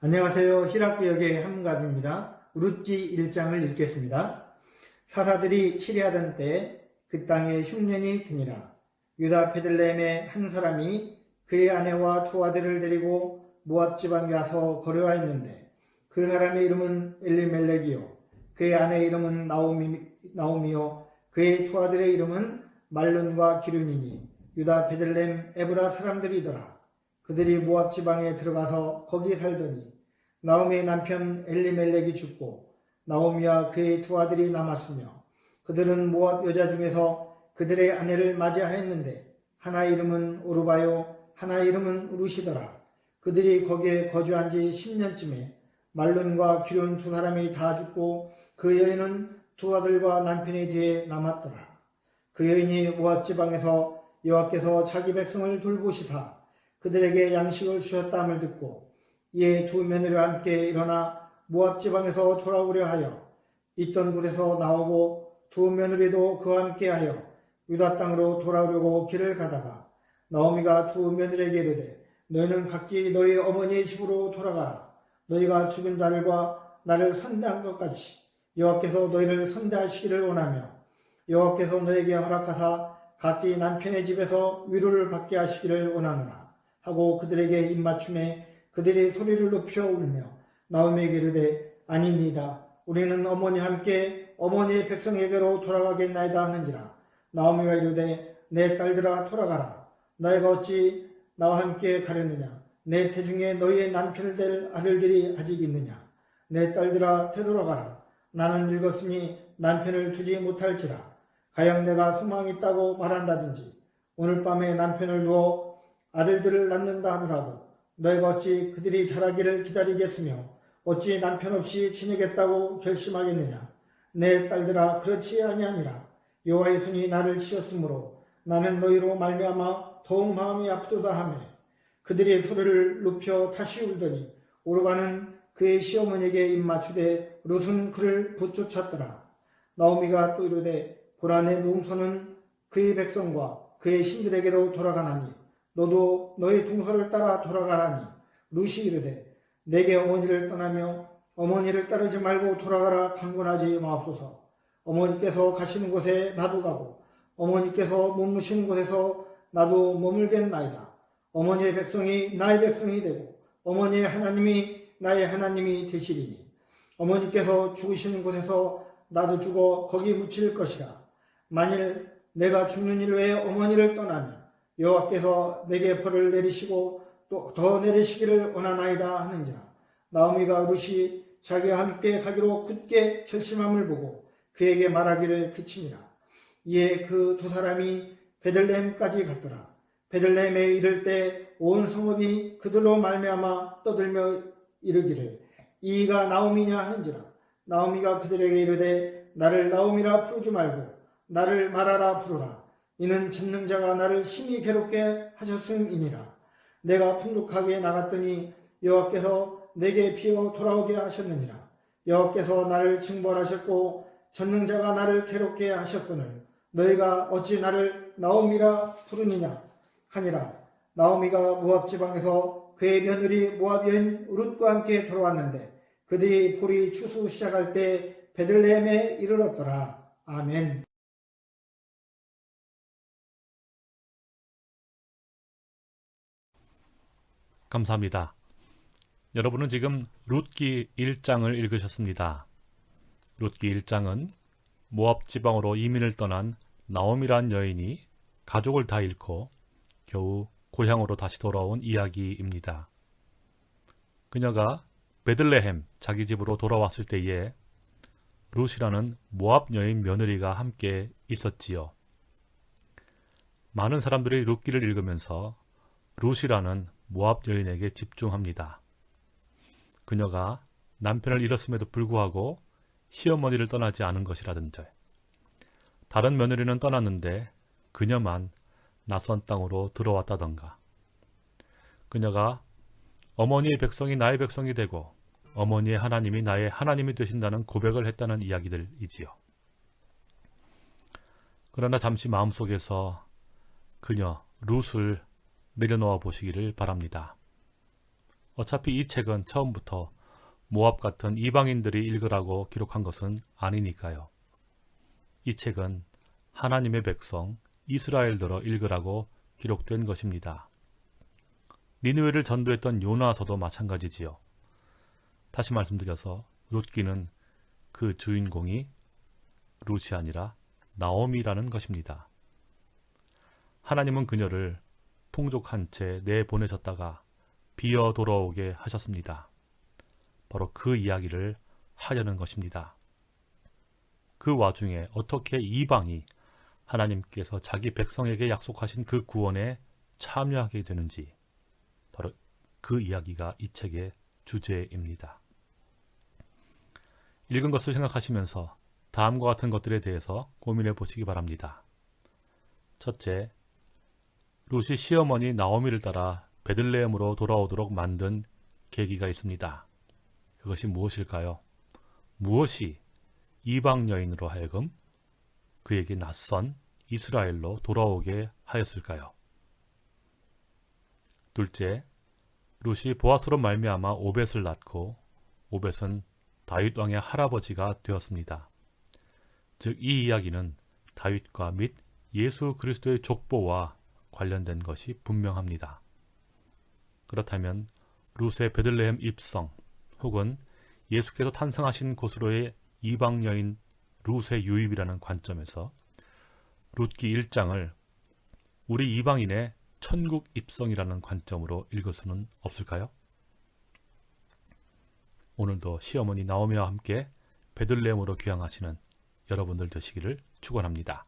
안녕하세요. 히락구역의 한문갑입니다. 룻기 1장을 읽겠습니다. 사사들이 치리하던 때 그 땅에 흉년이 드니라. 유다 베들레헴의 한 사람이 그의 아내와 두 아들을 데리고 모압 지방에 가서 거류하였는데 그 사람의 이름은 엘리멜렉이요 그의 아내 이름은 나오미, 나오미요 그의 두 아들의 이름은 말론과 기름이니 유다 베들레헴 에브라 사람들이더라. 그들이 모압 지방에 들어가서 거기 살더니 나오미의 남편 엘리멜렉이 죽고 나오미와 그의 두 아들이 남았으며 그들은 모압 여자 중에서 그들의 아내를 맞이하였는데 하나 이름은 오르바요 하나 이름은 루시더라. 그들이 거기에 거주한 지 10년쯤에 말론과 기론 두 사람이 다 죽고 그 여인은 두 아들과 남편이 뒤에 남았더라. 그 여인이 모압 지방에서 여호와께서 자기 백성을 돌보시사 그들에게 양식을 주셨다함을 듣고 이에 두 며느리와 함께 일어나 모압 지방에서 돌아오려 하여 있던 곳에서 나오고 두 며느리도 그와 함께하여 유다 땅으로 돌아오려고 길을 가다가 나오미가 두 며느리에게 이르되 너희는 각기 너희 어머니의 집으로 돌아가라. 너희가 죽은 자들과 나를 선대한 것 같이 여호와께서 너희를 선대하시기를 원하며 여호와께서 너에게 허락하사 각기 남편의 집에서 위로를 받게 하시기를 원하노라 하고 그들에게 입맞춤에 그들이 소리를 높여 울며 나오미에게 이르되 아닙니다. 우리는 어머니 함께 어머니의 백성에게로 돌아가겠나이다 하는지라. 나오미가 이르되 내 딸들아 돌아가라. 너희가 어찌 나와 함께 가려느냐? 내 태중에 너희의 남편을 될 아들들이 아직 있느냐? 내 딸들아 되돌아가라. 나는 늙었으니 남편을 두지 못할지라. 가령 내가 소망이 있다고 말한다든지. 오늘 밤에 남편을 두어 아들들을 낳는다 하더라도 너희가 어찌 그들이 자라기를 기다리겠으며 어찌 남편 없이 지내겠다고 결심하겠느냐? 내 딸들아 그렇지 아니하니라. 여호와의 손이 나를 치었으므로 나는 너희로 말미암아 더욱 마음이 아프도다 하매 그들의 소리를 높여 다시 울더니 오르가는 그의 시어머니에게 입맞추되 룻은 그를 붙쫓았더라. 나오미가 또 이르되 보라 내 농소는 그의 백성과 그의 신들에게로 돌아가나니 너도 너의 동서를 따라 돌아가라니 룻이 이르되 내게 어머니를 떠나며 어머니를 따르지 말고 돌아가라 강권하지 마옵소서. 어머니께서 가시는 곳에 나도 가고 어머니께서 머무시는 곳에서 나도 머물겠나이다. 어머니의 백성이 나의 백성이 되고 어머니의 하나님이 나의 하나님이 되시리니 어머니께서 죽으시는 곳에서 나도 죽어 거기 묻힐 것이라. 만일 내가 죽는 일 외에 어머니를 떠나면 여호와께서 내게 벌을 내리시고 또 더 내리시기를 원하나이다 하는지라. 나오미가 룻이 자기와 함께 가기로 굳게 결심함을 보고 그에게 말하기를 그치니라. 이에 그 두 사람이 베들레헴까지 갔더라. 베들레헴에 이를 때 온 성읍이 그들로 말미암아 떠들며 이르기를 이가 나오미냐 하는지라. 나오미가 그들에게 이르되 나를 나오미라 부르지 말고 나를 말하라 부르라 이는 전능자가 나를 심히 괴롭게 하셨음이니라 내가 풍족하게 나갔더니 여호와께서 내게 피어 돌아오게 하셨느니라. 여호와께서 나를 징벌하셨고 전능자가 나를 괴롭게 하셨거늘 너희가 어찌 나를 나오미라 부르느냐 하니라. 나오미가 모압 지방에서 그의 며느리 모압 여인 룻과 함께 들어왔는데 그들이 볼이 추수 시작할 때 베들레헴에 이르렀더라. 아멘. 감사합니다. 여러분은 지금 룻기 1장을 읽으셨습니다. 룻기 1장은 모압 지방으로 이민을 떠난 나옴이란 여인이 가족을 다 잃고 겨우 고향으로 다시 돌아온 이야기입니다. 그녀가 베들레헴 자기 집으로 돌아왔을 때에 룻이라는 모압 여인 며느리가 함께 있었지요. 많은 사람들이 룻기를 읽으면서 룻이라는 모압 여인에게 집중합니다. 그녀가 남편을 잃었음에도 불구하고 시어머니를 떠나지 않은 것이라든지 다른 며느리는 떠났는데 그녀만 낯선 땅으로 들어왔다던가 그녀가 어머니의 백성이 나의 백성이 되고 어머니의 하나님이 나의 하나님이 되신다는 고백을 했다는 이야기들이지요. 그러나 잠시 마음속에서 그녀 룻을 내려놓아 보시기를 바랍니다. 어차피 이 책은 처음부터 모압 같은 이방인들이 읽으라고 기록한 것은 아니니까요. 이 책은 하나님의 백성 이스라엘들어 읽으라고 기록된 것입니다. 니느웨를 전도했던 요나서도 마찬가지지요. 다시 말씀드려서 룻기는 그 주인공이 룻이 아니라 나오미라는 것입니다. 하나님은 그녀를 풍족한 채 내보내셨다가 비어 돌아오게 하셨습니다. 바로 그 이야기를 하려는 것입니다. 그 와중에 어떻게 이방이 하나님께서 자기 백성에게 약속하신 그 구원에 참여하게 되는지 바로 그 이야기가 이 책의 주제입니다. 읽은 것을 생각하시면서 다음과 같은 것들에 대해서 고민해 보시기 바랍니다. 첫째, 루시 시어머니 나오미를 따라 베들레헴으로 돌아오도록 만든 계기가 있습니다. 그것이 무엇일까요? 무엇이 이방 여인으로 하여금 그에게 낯선 이스라엘로 돌아오게 하였을까요? 둘째, 룻이 보아스로 말미암아 오벳을 낳고 오벳은 다윗 왕의 할아버지가 되었습니다. 즉 이 이야기는 다윗과 및 예수 그리스도의 족보와 관련된 것이 분명합니다. 그렇다면 룻의 베들레헴 입성 혹은 예수께서 탄생하신 곳으로의 이방 여인 룻의 유입이라는 관점에서 룻기 1장을 우리 이방인의 천국 입성이라는 관점으로 읽을 수는 없을까요? 오늘도 시어머니 나오미와 함께 베들레헴으로 귀향하시는 여러분들 되시기를 축원합니다.